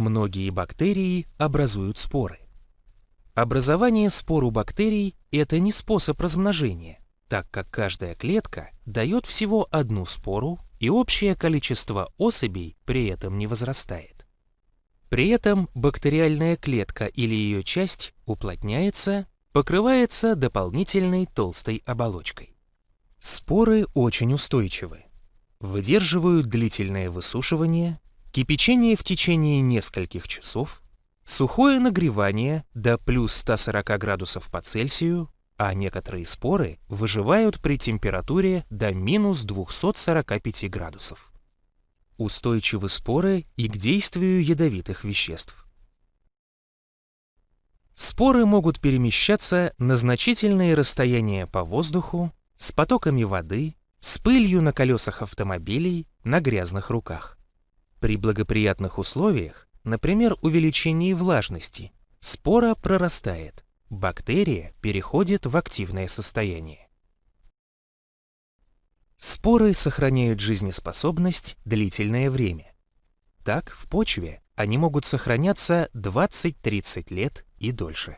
Многие бактерии образуют споры. Образование спор у бактерий – это не способ размножения, так как каждая клетка дает всего одну спору, и общее количество особей при этом не возрастает. При этом бактериальная клетка или ее часть уплотняется, покрывается дополнительной толстой оболочкой. Споры очень устойчивы. Выдерживают длительное высушивание, кипячение в течение нескольких часов, сухое нагревание до плюс 140 градусов по Цельсию, а некоторые споры выживают при температуре до минус 245 градусов. Устойчивы споры и к действию ядовитых веществ. Споры могут перемещаться на значительные расстояния по воздуху, с потоками воды, с пылью на колесах автомобилей, на грязных руках. При благоприятных условиях, например, увеличении влажности, спора прорастает, бактерия переходит в активное состояние. Споры сохраняют жизнеспособность длительное время. Так, в почве они могут сохраняться 20-30 лет и дольше.